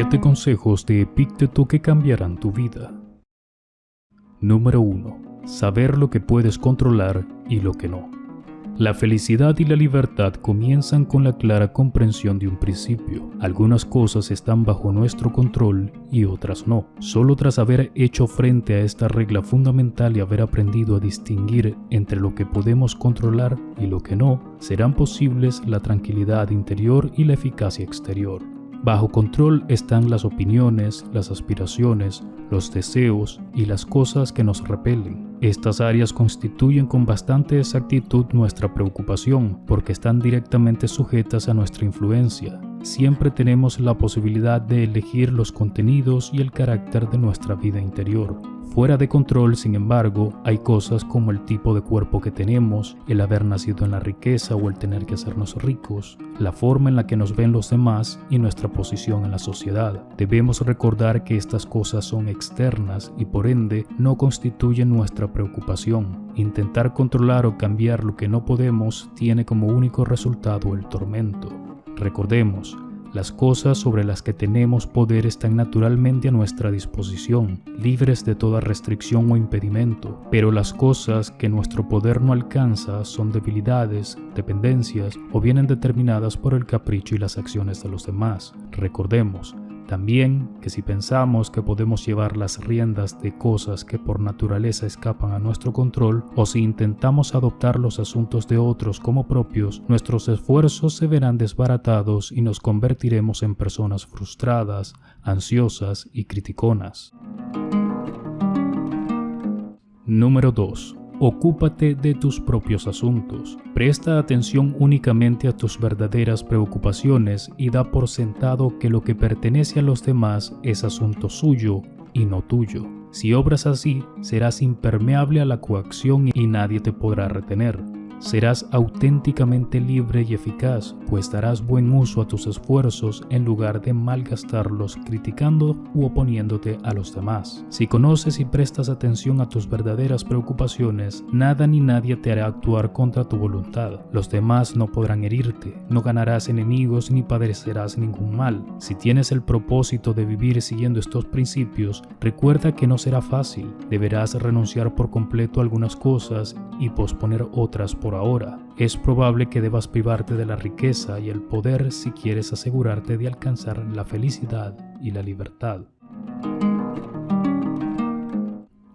7 consejos de Epícteto que cambiarán tu vida. Número 1. Saber lo que puedes controlar y lo que no. La felicidad y la libertad comienzan con la clara comprensión de un principio. Algunas cosas están bajo nuestro control y otras no. Solo tras haber hecho frente a esta regla fundamental y haber aprendido a distinguir entre lo que podemos controlar y lo que no, serán posibles la tranquilidad interior y la eficacia exterior. Bajo control están las opiniones, las aspiraciones, los deseos y las cosas que nos repelen. Estas áreas constituyen con bastante exactitud nuestra preocupación porque están directamente sujetas a nuestra influencia. Siempre tenemos la posibilidad de elegir los contenidos y el carácter de nuestra vida interior. Fuera de control, sin embargo, hay cosas como el tipo de cuerpo que tenemos, el haber nacido en la riqueza o el tener que hacernos ricos, la forma en la que nos ven los demás y nuestra posición en la sociedad. Debemos recordar que estas cosas son externas y por ende no constituyen nuestra preocupación. Intentar controlar o cambiar lo que no podemos tiene como único resultado el tormento. Recordemos, las cosas sobre las que tenemos poder están naturalmente a nuestra disposición, libres de toda restricción o impedimento, pero las cosas que nuestro poder no alcanza son debilidades, dependencias o vienen determinadas por el capricho y las acciones de los demás. Recordemos, también que si pensamos que podemos llevar las riendas de cosas que por naturaleza escapan a nuestro control, o si intentamos adoptar los asuntos de otros como propios, nuestros esfuerzos se verán desbaratados y nos convertiremos en personas frustradas, ansiosas y criticonas. Número 2. Ocúpate de tus propios asuntos. Presta atención únicamente a tus verdaderas preocupaciones y da por sentado que lo que pertenece a los demás es asunto suyo y no tuyo. Si obras así, serás impermeable a la coacción y nadie te podrá retener. Serás auténticamente libre y eficaz, pues darás buen uso a tus esfuerzos en lugar de malgastarlos criticando u oponiéndote a los demás. Si conoces y prestas atención a tus verdaderas preocupaciones, nada ni nadie te hará actuar contra tu voluntad. Los demás no podrán herirte, no ganarás enemigos ni padecerás ningún mal. Si tienes el propósito de vivir siguiendo estos principios, recuerda que no será fácil. Deberás renunciar por completo a algunas cosas y posponer otras por ahora. Es probable que debas privarte de la riqueza y el poder si quieres asegurarte de alcanzar la felicidad y la libertad.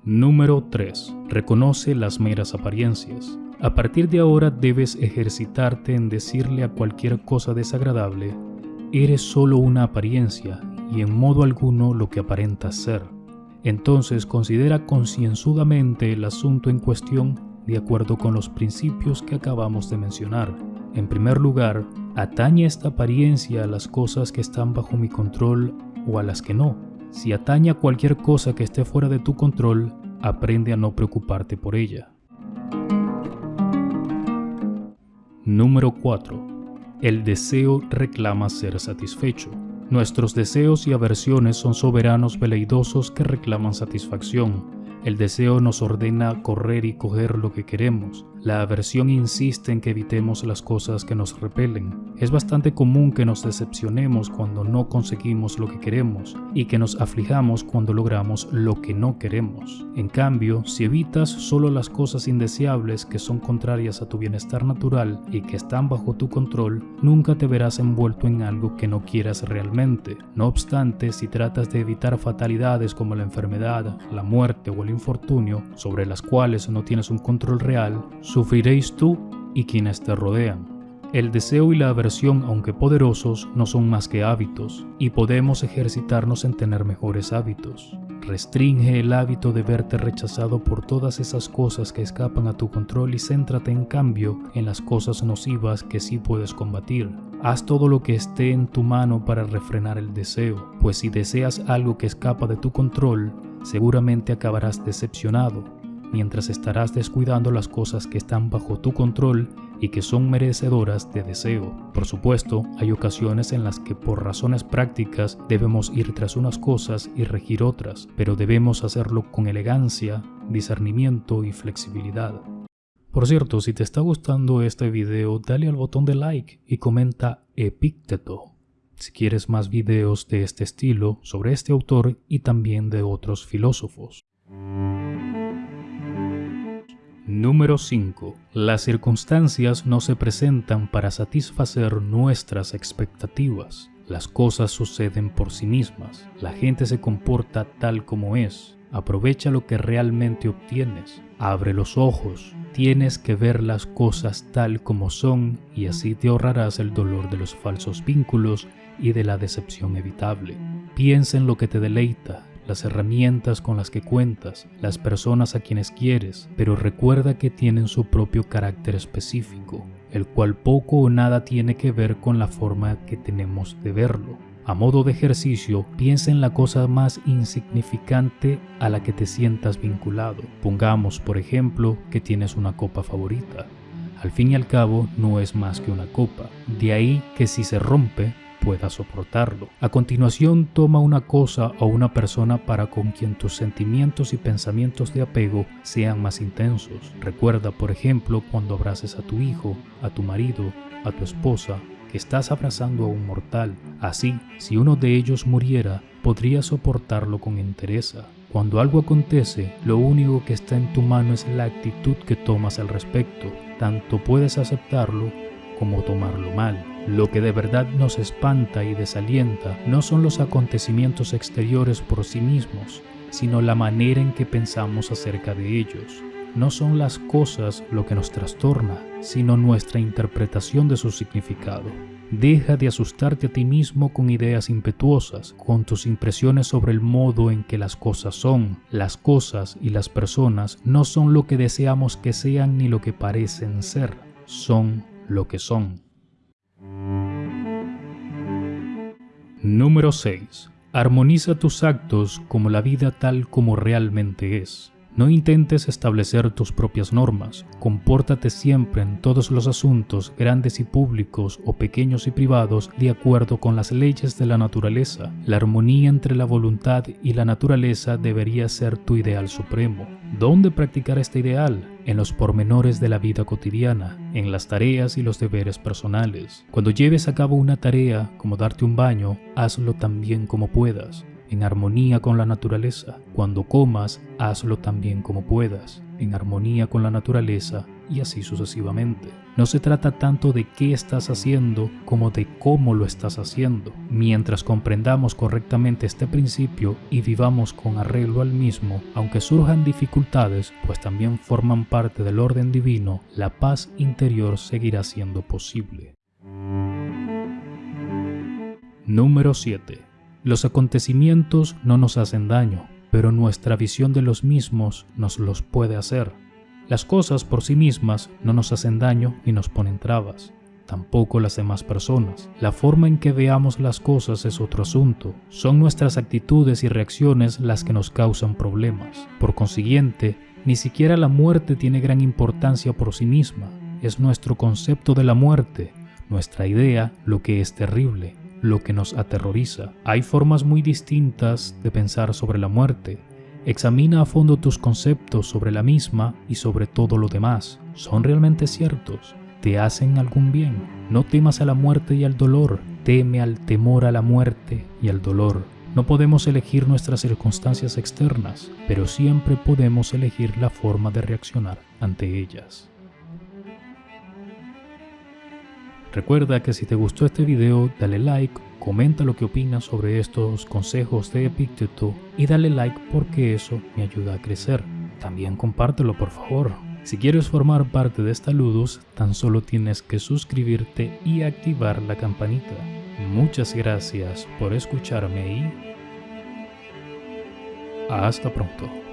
Número 3. Reconoce las meras apariencias. A partir de ahora debes ejercitarte en decirle a cualquier cosa desagradable, eres solo una apariencia y en modo alguno lo que aparentas ser. Entonces considera concienzudamente el asunto en cuestión de acuerdo con los principios que acabamos de mencionar. En primer lugar, atañe esta apariencia a las cosas que están bajo mi control o a las que no. Si atañe a cualquier cosa que esté fuera de tu control, aprende a no preocuparte por ella. Número 4. El deseo reclama ser satisfecho. Nuestros deseos y aversiones son soberanos veleidosos que reclaman satisfacción. El deseo nos ordena correr y coger lo que queremos. La aversión insiste en que evitemos las cosas que nos repelen. Es bastante común que nos decepcionemos cuando no conseguimos lo que queremos y que nos aflijamos cuando logramos lo que no queremos. En cambio, si evitas solo las cosas indeseables que son contrarias a tu bienestar natural y que están bajo tu control, nunca te verás envuelto en algo que no quieras realmente. No obstante, si tratas de evitar fatalidades como la enfermedad, la muerte o el infortunio sobre las cuales no tienes un control real, sufriréis tú y quienes te rodean. El deseo y la aversión, aunque poderosos, no son más que hábitos, y podemos ejercitarnos en tener mejores hábitos. Restringe el hábito de verte rechazado por todas esas cosas que escapan a tu control y céntrate en cambio en las cosas nocivas que sí puedes combatir. Haz todo lo que esté en tu mano para refrenar el deseo, pues si deseas algo que escapa de tu control, seguramente acabarás decepcionado, mientras estarás descuidando las cosas que están bajo tu control y que son merecedoras de deseo. Por supuesto, hay ocasiones en las que por razones prácticas debemos ir tras unas cosas y regir otras, pero debemos hacerlo con elegancia, discernimiento y flexibilidad. Por cierto, si te está gustando este video, dale al botón de like y comenta Epícteto. si quieres más videos de este estilo sobre este autor y también de otros filósofos. Número 5. Las circunstancias no se presentan para satisfacer nuestras expectativas. Las cosas suceden por sí mismas. La gente se comporta tal como es. Aprovecha lo que realmente obtienes. Abre los ojos. Tienes que ver las cosas tal como son y así te ahorrarás el dolor de los falsos vínculos y de la decepción evitable. Piensa en lo que te deleita, las herramientas con las que cuentas, las personas a quienes quieres, pero recuerda que tienen su propio carácter específico el cual poco o nada tiene que ver con la forma que tenemos de verlo. A modo de ejercicio, piensa en la cosa más insignificante a la que te sientas vinculado. Pongamos, por ejemplo, que tienes una copa favorita. Al fin y al cabo, no es más que una copa. De ahí que si se rompe, pueda soportarlo. A continuación, toma una cosa o una persona para con quien tus sentimientos y pensamientos de apego sean más intensos. Recuerda, por ejemplo, cuando abraces a tu hijo, a tu marido, a tu esposa, que estás abrazando a un mortal. Así, si uno de ellos muriera, podrías soportarlo con entereza. Cuando algo acontece, lo único que está en tu mano es la actitud que tomas al respecto. Tanto puedes aceptarlo como tomarlo mal. Lo que de verdad nos espanta y desalienta no son los acontecimientos exteriores por sí mismos, sino la manera en que pensamos acerca de ellos. No son las cosas lo que nos trastorna, sino nuestra interpretación de su significado. Deja de asustarte a ti mismo con ideas impetuosas, con tus impresiones sobre el modo en que las cosas son. Las cosas y las personas no son lo que deseamos que sean ni lo que parecen ser, son lo que son. Número 6. Armoniza tus actos como la vida tal como realmente es. No intentes establecer tus propias normas, compórtate siempre en todos los asuntos, grandes y públicos o pequeños y privados, de acuerdo con las leyes de la naturaleza. La armonía entre la voluntad y la naturaleza debería ser tu ideal supremo. ¿Dónde practicar este ideal? En los pormenores de la vida cotidiana, en las tareas y los deberes personales. Cuando lleves a cabo una tarea, como darte un baño, hazlo tan bien como puedas en armonía con la naturaleza. Cuando comas, hazlo también como puedas, en armonía con la naturaleza y así sucesivamente. No se trata tanto de qué estás haciendo como de cómo lo estás haciendo. Mientras comprendamos correctamente este principio y vivamos con arreglo al mismo, aunque surjan dificultades, pues también forman parte del orden divino, la paz interior seguirá siendo posible. Número 7 los acontecimientos no nos hacen daño, pero nuestra visión de los mismos nos los puede hacer. Las cosas por sí mismas no nos hacen daño ni nos ponen trabas, tampoco las demás personas. La forma en que veamos las cosas es otro asunto. Son nuestras actitudes y reacciones las que nos causan problemas. Por consiguiente, ni siquiera la muerte tiene gran importancia por sí misma. Es nuestro concepto de la muerte, nuestra idea, lo que es terrible lo que nos aterroriza. Hay formas muy distintas de pensar sobre la muerte. Examina a fondo tus conceptos sobre la misma y sobre todo lo demás. ¿Son realmente ciertos? ¿Te hacen algún bien? No temas a la muerte y al dolor, teme al temor a la muerte y al dolor. No podemos elegir nuestras circunstancias externas, pero siempre podemos elegir la forma de reaccionar ante ellas. Recuerda que si te gustó este video, dale like, comenta lo que opinas sobre estos consejos de Epicteto y dale like porque eso me ayuda a crecer. También compártelo por favor. Si quieres formar parte de esta Ludus, tan solo tienes que suscribirte y activar la campanita. Muchas gracias por escucharme y hasta pronto.